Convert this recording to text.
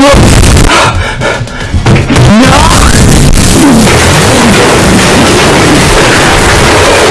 Whoa!